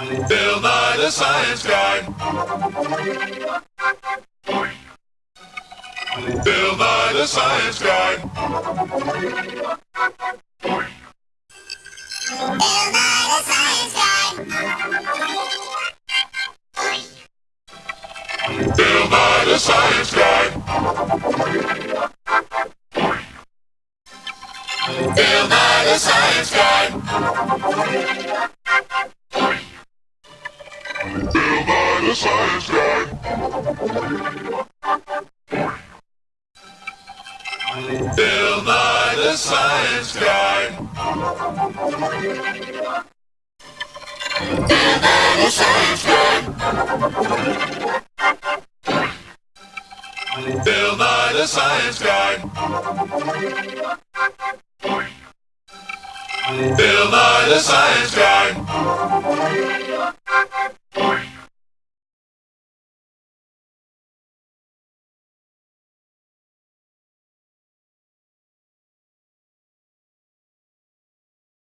Bill Nye the Science Guy. Bill Nye the Science Guy. Bill Nye the Science Guy. Bill Nye the Science Guy. Bill Nye the Science Bill Nye the science guy. Bill Nye the science guy. Bill Nye the science guy. Bill Nye the science guy. Bill Nye the science guy.